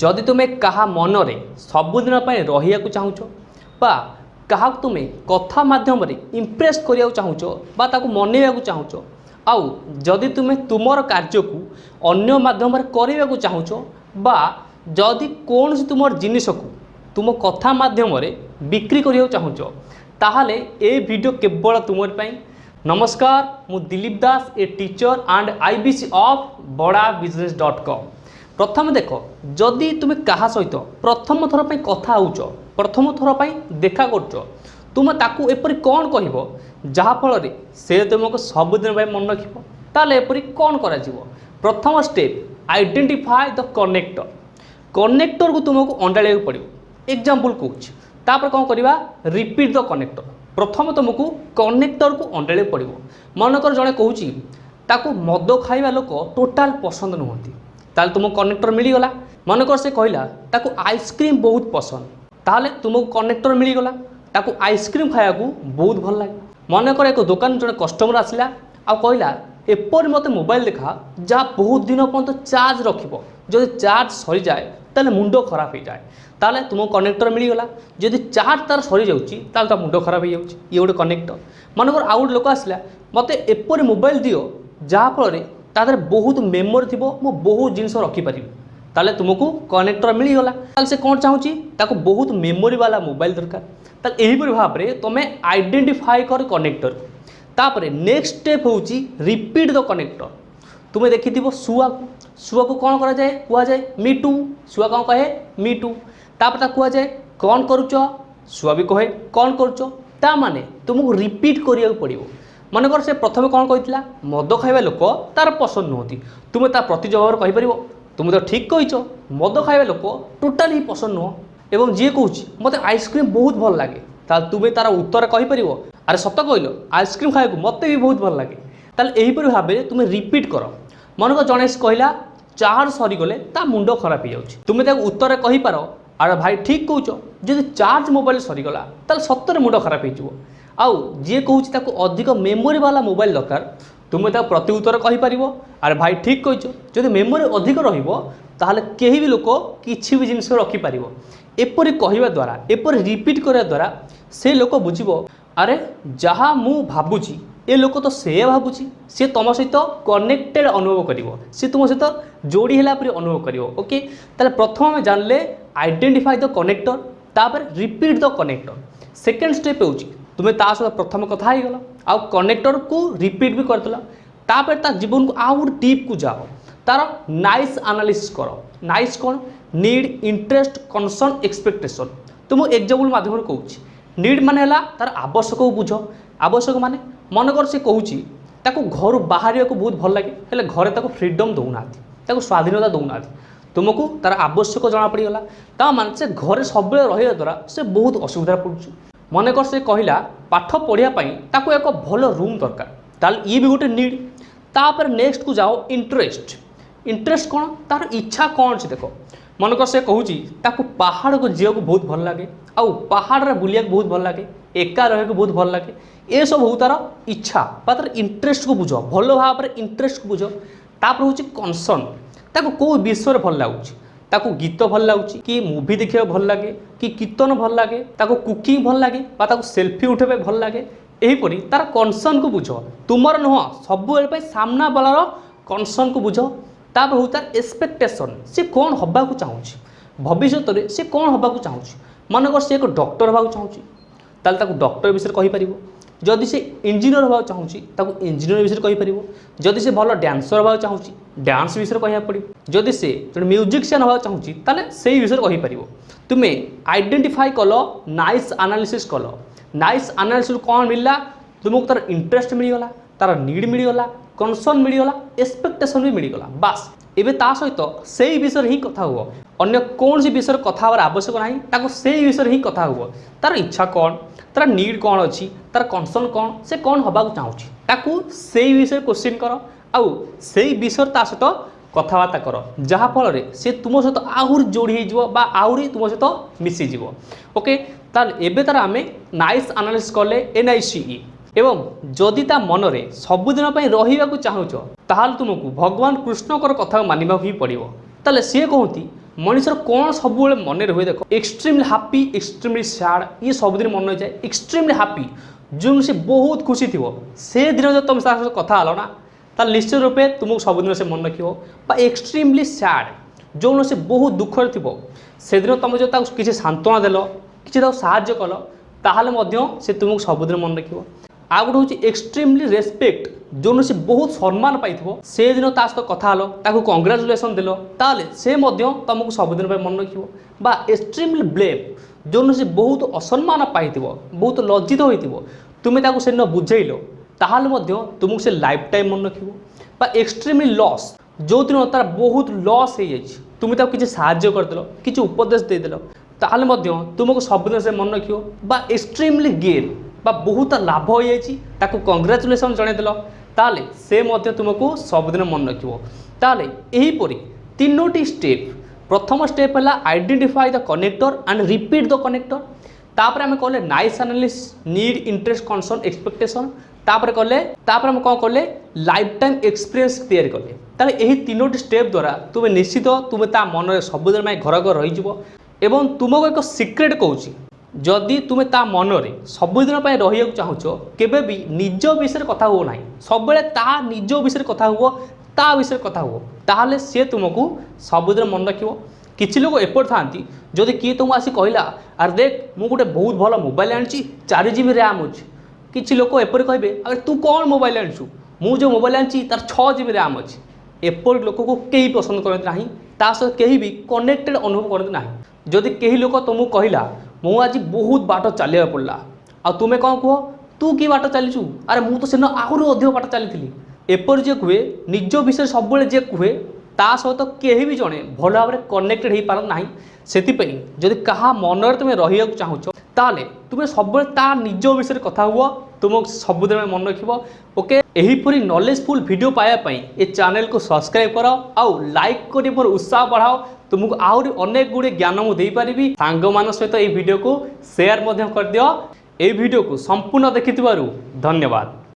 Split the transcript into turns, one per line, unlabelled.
ଯଦି ତୁମେ କାହା ମନରେ ସବୁଦିନ ପାଇଁ ରହିବାକୁ ଚାହୁଁଛ ବା କାହାକୁ ତୁମେ କଥା ମାଧ୍ୟମରେ ଇମ୍ପ୍ରେସ୍ କରିବାକୁ ଚାହୁଁଛ ବା ତାକୁ ମନେଇବାକୁ ଚାହୁଁଛ ଆଉ ଯଦି ତୁମେ ତୁମର କାର୍ଯ୍ୟକୁ ଅନ୍ୟ ମାଧ୍ୟମରେ କରିବାକୁ ଚାହୁଁଛ ବା ଯଦି କୌଣସି ତୁମର ଜିନିଷକୁ ତୁମ କଥା ମାଧ୍ୟମରେ ବିକ୍ରି କରିବାକୁ ଚାହୁଁଛ ତାହେଲେ ଏ ଭିଡ଼ିଓ କେବଳ ତୁମରି ପାଇଁ ନମସ୍କାର ମୁଁ Dilip Das a teacher and I B C of Bada business dot com প্রথমে দেখ যদি তুমি কাহা সহিত প্রথম থর কথা হচ্ছ প্রথম থর দেখা করছ তুমি তাকে এপরি কণ কহব যাফলে সে তোমাকে সবুদিন মনে রাখব তাহলে এপরি কণ করা প্রথম স্টেপ আইডেন্টিফাই দ কনেক্টর কনেক্টরকে তুমি অন্ডাড়া পড়ব এক্জাম্পল কুছি তাপরে কম করা রিপিট দ কনেক্টর প্রথম তুমি কনেক্টরকে অন্ডাড়া পড়ব মনে কর জন কুচি তাকে মদ খাইবা লোক টোটাল পসন্দ নুহতি তাহলে তুমକୁ କନେକ୍ଟର ମିଳିଗଲା ମନେକର ସେ କହିଲା ତାକୁ ଆଇସ୍କ୍ରିମ୍ ବହୁତ ପସନ୍ଦ ତାହେଲେ ତୁମକୁ କନେକ୍ଟର ମିଳିଗଲା ତାକୁ ଆଇସ୍କ୍ରିମ୍ ଖାଇବାକୁ ବହୁତ ଭଲ ଲାଗେ ମନେକର ଏକ ଦୋକାନ ଜଣେ କଷ୍ଟମର ଆସିଲା ଆଉ କହିଲା ଏପରି ମୋତେ ମୋବାଇଲ ଦେଖା ଯାହା ବହୁତ ଦିନ ପର୍ଯ୍ୟନ୍ତ ଚାର୍ଜ ରଖିବ ଯଦି ଚାର୍ଜ ସରିଯାଏ তাহলে মুন্ড খারাপ হয়ে যায় তাহলে তোমার কনেক্টর মিলিগলা যদি চার্জ তার সরি যাচ্ছি তাহলে তার মুন্ড খারাপ হয়ে যাচ্ছে ইয়ে গোটে কনেক্টর মনে কর আউ গোটে লোক আসলা মতো এপরি মোবাইল দিও যাফলে ତା ଦେହରେ ବହୁତ ମେମୋରି ଥିବ ମୁଁ ବହୁତ ଜିନିଷ ରଖିପାରିବି ତାହେଲେ ତୁମକୁ କନେକ୍ଟର ମିଳିଗଲା ତାହେଲେ ସେ କ'ଣ ଚାହୁଁଛି ତାକୁ ବହୁତ ମେମୋରି ବାଲା ମୋବାଇଲ ଦରକାର ତାହେଲେ ଏହିପରି ଭାବରେ ତୁମେ ଆଇଡେଣ୍ଟିଫାଏ କର କନେକ୍ଟର ତାପରେ ନେକ୍ସଟ ଷ୍ଟେପ୍ ହେଉଛି ରିପିଟ୍ ଦ କନେକ୍ଟର ତୁମେ ଦେଖିଥିବ ଶୁଆକୁ ଶୁଆକୁ କ'ଣ କରାଯାଏ କୁହାଯାଏ ମି ଟୁ ଶୁଆ କ'ଣ କହେ ମି ଟୁ ତାପରେ ତାକୁ କୁହାଯାଏ କ'ଣ କରୁଛ ଶୁଆ ବି କହେ କ'ଣ କରୁଛ ତା ମାନେ ତୁମକୁ ରିପିଟ୍ କରିବାକୁ ପଡ଼ିବ মনেকর সে প্রথমে কম কে মদ খাইবা লোক তার পছন্দ নুহতি তুমি তা প্রতি জবাব কইপার তুমি তো ঠিক কইছ মদ খাইবা লোক টোটালি পছন্দ নুহ এবং যে কুচি মতো আইসক্রিম বহুত ভাল লাগে তাহলে তুমি তার উত্তর কইপার আরে সত কইল আইসক্রিম খাইবা মতো বি বহুত ভাল লাগে তাহলে এইপরি ভাবে তুমি রিপিট কর মনেকর জনে কহিলা চার্জ সরিগলে তা মুন্ড খারাপ হয়ে যাচ্ছে তুমি তাকে উত্তরে কহিপার আর ভাই ঠিক কৌছ যদি চার্জ মোবাইল সরিগলা তাহলে সত্যরে মুন্ড খারাপ হয়ে যাব আউ যে কুচি তাকে অধিক মেমোরি বালা মোবাইল দরকার তুমি তা প্রতি উত্তর কহিপার আর ভাই ঠিক কইছ যদি মেমোরি অধিক রহব তাহলে কেহি বি লোক কিছু বি জিনিস রখিপার এপরি কহা দ্বারা এপরি রিপিট করা দ্বারা সে লোক বুঝব আরে যা মু ভাবুছি এ লোক তো সে ভাবুছি সে তোম সহিত কনেক্টেড অনুভব করব সে তোম সহিত যোড়ি হলা পরে অনুভব করব ওকে তাহলে প্রথম আমি জানলে আইডেন্টিফাই দ কনেক্টর তাপরে repeat the connector second step হচ্ছে তুমি তা সহ প্রথমে কথা হয়েগল আনেক্টর কু রিপিট বি করে তাপরে তা জীবন কু আউ গোটে ডিপ্কু যাও তার নাইস আনালিসিস কর নাইস কোণ নিড ইন্টরেস্ট কনসর্ন এক্সপেক্টেসন তো মু এক্সাম্পল মাধ্যমে কৌছি নিড মানে হল তার আবশ্যক বুঝ আবশ্যক মানে মনে কর সে কৌছি তাকে ঘর বাহারিয়া বহুত ভাল লাগে হলে ঘরে তাকে ফ্রিডম দৌ না তাকে স্বাধীনতা দৌ না ତୁମକୁ ତା'ର ଆବଶ୍ୟକ ଜଣାପଡ଼ିଗଲା ତା ମାନେ ସେ ଘରେ ସବୁବେଳେ ରହିବା ଦ୍ୱାରା ସେ ବହୁତ ଅସୁବିଧାରେ ପଡ଼ୁଛି ମନେକର ସେ କହିଲା ପାଠ ପଢ଼ିବା ପାଇଁ ତାକୁ ଏକ ଭଲ ରୁମ୍ ଦରକାର ତାହେଲେ ଇଏ ବି ଗୋଟେ ନିଡ଼୍ ତାପରେ ନେକ୍ସଟକୁ ଯାଅ ଇଣ୍ଟରେଷ୍ଟ ଇଣ୍ଟରେଷ୍ଟ କ'ଣ ତାର ଇଚ୍ଛା କ'ଣ ଅଛି ଦେଖ ମନେକର ସେ କହୁଛି ତାକୁ ପାହାଡ଼କୁ ଯିବାକୁ ବହୁତ ଭଲ ଲାଗେ ଆଉ ପାହାଡ଼ରେ ବୁଲିବାକୁ ବହୁତ ଭଲ ଲାଗେ ଏକା ରହିବାକୁ ବହୁତ ଭଲ ଲାଗେ ଏସବୁ ହଉ ତାର ଇଚ୍ଛା ବା ତାର ଇଣ୍ଟରେଷ୍ଟକୁ ବୁଝ ଭଲ ଭାବରେ ଇଣ୍ଟରେଷ୍ଟକୁ ବୁଝ ତାପରେ ହେଉଛି କନସର୍ନ ତାକୁ କେଉଁ ବିଷୟରେ ଭଲ ଲାଗୁଛି ତାକୁ ଗୀତ ଭଲ ଲାଗୁଛି କି ମୁଭି ଦେଖିବାକୁ ଭଲ ଲାଗେ କି କୀର୍ତ୍ତନ ଭଲ ଲାଗେ ତାକୁ କୁକିଂ ଭଲ ଲାଗେ ବା ତାକୁ ସେଲ୍ଫି ଉଠାଇବା ଭଲ ଲାଗେ ଏହିପରି ତା'ର କନସର୍ନକୁ ବୁଝ ତୁମର ନୁହଁ ସବୁବେଳେ ପାଇଁ ସାମ୍ନାବାଲାର କନସର୍ନକୁ ବୁଝ ତାପରେ ହେଉଛି ତା'ର ଏକ୍ସପେକ୍ଟେସନ୍ ସେ କ'ଣ ହେବାକୁ ଚାହୁଁଛି ଭବିଷ୍ୟତରେ ସେ କ'ଣ ହେବାକୁ ଚାହୁଁଛି ମନେକର ସେ ଏକ ଡକ୍ଟର ହେବାକୁ ଚାହୁଁଛି ତାହେଲେ ତାକୁ ଡକ୍ଟର ବିଷୟରେ କହିପାରିବ ଯଦି ସେ ଇଞ୍ଜିନିୟର ହେବାକୁ ଚାହୁଁଛି ତାକୁ ଇଞ୍ଜିନିୟର ବିଷୟରେ କହିପାରିବ ଯଦି ସେ ଭଲ ଡ୍ୟାନ୍ସର ହେବାକୁ ଚାହୁଁଛି ଡ୍ୟାନ୍ସ ବିଷୟରେ କହିବାକୁ ପଡ଼ିବ ଯଦି ସେ ଜଣେ ମ୍ୟୁଜିସିଆନ୍ ହେବାକୁ ଚାହୁଁଛି ତାହେଲେ ସେଇ ବିଷୟରେ କହିପାରିବ ତୁମେ ଆଇଡେଣ୍ଟିଫାଇ କଲ ନାଇସ୍ ଆନାଲିସିସ୍ କଲ ନାଇସ୍ ଆନାଲିସିସ୍ କ'ଣ ମିଳିଲା ତୁମକୁ ତା'ର ଇଣ୍ଟରେଷ୍ଟ ମିଳିଗଲା ତା'ର ନିଡ୍ ମିଳିଗଲା କନସର୍ନ ମିଳିଗଲା ଏକ୍ସପେକ୍ଟେସନ୍ ବି ମିଳିଗଲା ବାସ୍ এবে তা সহিত সেই বিষয়ে ହିଁ କଥା ହୁଅ ଅନ୍ୟ କୌଣସି ବିଷୟରେ କଥା ହେବାର ଆବଶ୍ୟକ ନାହିଁ ତାକୁ ସେଇ ବିଷୟରେ ହିଁ କଥା ହୁଅ ତା'ର ଇଚ୍ଛା କ'ଣ ତା'ର ନିଡ଼୍ କ'ଣ ଅଛି ତା'ର କନସର୍ନ କ'ଣ ସେ କ'ଣ ହେବାକୁ ଚାହୁଁଛି ତାକୁ ସେଇ ବିଷୟରେ କୋଶ୍ଚିନ୍ କର ଆଉ ସେଇ ବିଷୟରେ ତା ସହିତ କଥାବାର୍ତ୍ତା କର ଯାହାଫଳରେ ସେ ତୁମ ସହିତ ଆହୁରି ଯୋଡ଼ି ହେଇଯିବ ବା ଆହୁରି ତୁମ ସହିତ ମିଶିଯିବ ଓକେ ତାହେଲେ ଏବେ ତା'ର ଆମେ ନାଇସ୍ ଆନାଲିସିସ୍ କଲେ ଏନ୍ଆଇସିଇ ଏବଂ ଯଦି ତା ମନରେ ସବୁଦିନ ପାଇଁ ରହିବାକୁ ଚାହୁଁଛ ତାହେଲେ ତୁମକୁ ଭଗବାନ କୃଷ୍ଣଙ୍କର କଥାକୁ ମାନିବାକୁ ହିଁ ପଡ଼ିବ ତାହେଲେ ସିଏ କହନ୍ତି ମଣିଷର କ'ଣ ସବୁବେଳେ ମନେ ରୁହେ ଦେଖ ଏକ୍ସଟ୍ରିମଲି ହାପି ଏକ୍ସଟ୍ରିମଲି ସ୍ୟାଡ଼ ଇଏ ସବୁଦିନ ମନେ ରହିଯାଏ ଏକ୍ସଟ୍ରିମଲି ହାପି ଯେଉଁ ସେ ବହୁତ ଖୁସି ଥିବ ସେ ଦିନ ଯଦି ତୁମେ ତା ସହିତ କଥା ହେଲ ନା ତାହେଲେ ନିଶ୍ଚିତ ରୂପେ ତୁମକୁ ସବୁଦିନ ସେ ମନେ ରଖିବ ବା ଏକ୍ସଟ୍ରିମଲି ସ୍ୟାଡ଼ ଯେଉଁଦିନ ସେ ବହୁତ ଦୁଃଖରେ ଥିବ ସେଦିନ ତୁମେ ଯଦି ତାକୁ କିଛି ସାନ୍ତ୍ୱନା ଦେଲ କିଛି ତାକୁ ସାହାଯ୍ୟ କଲ ତାହେଲେ ମଧ୍ୟ ସେ ତୁମକୁ ସବୁଦିନ ମନେ ରଖିବ ଆଉ ଗୋଟେ ହେଉଛି ଏକ୍ସଟ୍ରିମଲି ରେସ୍ପେକ୍ଟ जो से बहुत सम्मान पाई से दिन ता सहित कथा हल ताको कंग्राचुलेसन दिल ताले से সবুদিন মনে मन বা এক্সট্রিমলি ব্লেম ब्लेम সে বহু অসম্মান असम्मान বহু লজ্জিত लज्जित তুমি তাকে ताको से बुझेल তাহলে মধ্যে তুমি সে লাইফ টাইম মনে রাখব বা এক্সট্রিমলি লস যেদিন তার বহু লস হয়ে যাই তুমি তাকে কিছু সাহায্য করেদেল কিছু উপদেশ দিয়েদেল তাহলে মধ্যে তুমি সবুদিন সে মনে রাখব বা এক্সট্রিমলি গেন বা বহুত লাভ হয়ে যাই তাকে কংগ্রাচুলেসন জনাইদেল ତାହେଲେ ସେ ମଧ୍ୟ ତୁମକୁ ସବୁଦିନ ମନେ ରଖିବ ତାହେଲେ ଏହିପରି ତିନୋଟି ସ୍ଟେପ୍ ପ୍ରଥମ ସ୍ଟେପ୍ ହେଲା identify the connector and repeat the connector ତାପରେ ଆମେ କହିଲେ NICE analysis need interest concern expectation ତାପରେ କଲେ ତାପରେ ଆମେ କ'ଣ କଲେ ଲାଇଫ୍ ଟାଇମ୍ ଏକ୍ସପିରିଏନ୍ସ ତିଆରି କଲେ ତାହେଲେ ଏହି ତିନୋଟି ସ୍ଟେପ୍ ଦ୍ୱାରା ତୁମେ ନିଶ୍ଚିତ ତୁମେ ତା ମନରେ ସବୁଦିନ ପାଇଁ ଘର ଘର ରହିଯିବ ଏବଂ ତୁମକୁ ଏକ ସିକ୍ରେଟ୍ କହୁଛି ଯଦି ତୁମେ ତା ମନରେ ସବୁଦିନ ପାଇଁ ରହିବାକୁ ଚାହୁଁଛ କେବେ ବି ନିଜ ବିଷୟରେ କଥା ହୁଅ ନାହିଁ ସବୁବେଳେ ତା ନିଜ ବିଷୟରେ କଥା ହୁଅ ତା ବିଷୟରେ କଥା ହୁଅ ତାହେଲେ ସିଏ ତୁମକୁ ସବୁଦିନ ମନେ ରଖିବ କିଛି ଲୋକ ଏପରି ଥାନ୍ତି ଯଦି କିଏ ତୁମକୁ ଆସି କହିଲା ଆରେ ଦେଖ ମୁଁ ଗୋଟେ ବହୁତ ଭଲ ମୋବାଇଲ୍ ଆଣିଛି ଚାରି ଜି ବି ର୍ୟାମ୍ ଅଛି କିଛି ଲୋକ ଏପରି କହିବେ ଆରେ ତୁ କ'ଣ ମୋବାଇଲ୍ ଆଣିଛୁ ମୁଁ ଯେଉଁ ମୋବାଇଲ୍ ଆଣିଛି ତା'ର ଛଅ ଜି ବି ର୍ୟାମ୍ ଅଛି ଏପରି ଲୋକକୁ କେହି ପସନ୍ଦ କରନ୍ତି ନାହିଁ ତା ସହିତ କେହି ବି କନେକ୍ଟେଡ଼୍ ଅନୁଭବ କରନ୍ତି ନାହିଁ ଯଦି କେହି ଲୋକ ତୁମକୁ କହିଲା ମୁଁ ଆଜି ବହୁତ ବାଟ ଚାଲିବାକୁ ପଡ଼ିଲା ଆଉ ତୁମେ କ'ଣ କୁହ ତୁ କି ବାଟ ଚାଲିଛୁ ଆରେ ମୁଁ ତ ସେଦିନ ଆହୁରି ଅଧିକ ବାଟ ଚାଲିଥିଲି ଏପରି ଯିଏ କୁହେ ନିଜ ବିଷୟରେ ସବୁବେଳେ ଯିଏ କୁହେ ତା ସହିତ କେହି ବି ଜଣେ ଭଲ ଭାବରେ କନେକ୍ଟେଡ଼ ହୋଇପାରନ୍ତି ନାହିଁ ସେଥିପାଇଁ ଯଦି କାହା ମନରେ ତୁମେ ରହିବାକୁ ଚାହୁଁଛ ତାହେଲେ ତୁମେ ସବୁବେଳେ ତା ନିଜ ବିଷୟରେ କଥା ହୁଅ ତୁମ ସବୁଦିନ ମନେ ରଖିବ ଓକେ ଏହିପରି ନଲେଜଫୁଲ୍ ଭିଡ଼ିଓ ପାଇବା ପାଇଁ ଏ ଚ୍ୟାନେଲକୁ ସବସ୍କ୍ରାଇବ୍ କର ଆଉ ଲାଇକ୍ କରି ମୋର ଉତ୍ସାହ ବଢ଼ାଅ ତୁମକୁ ଆହୁରି ଅନେକ ଗୁଡ଼ିଏ ଜ୍ଞାନ ମୁଁ ଦେଇପାରିବି ସାଙ୍ଗମାନଙ୍କ ସହିତ ଏହି ଭିଡ଼ିଓକୁ ସେୟାର ମଧ୍ୟ କରିଦିଅ ଏହି ଭିଡ଼ିଓକୁ ସମ୍ପୂର୍ଣ୍ଣ ଦେଖିଥିବାରୁ ଧନ୍ୟବାଦ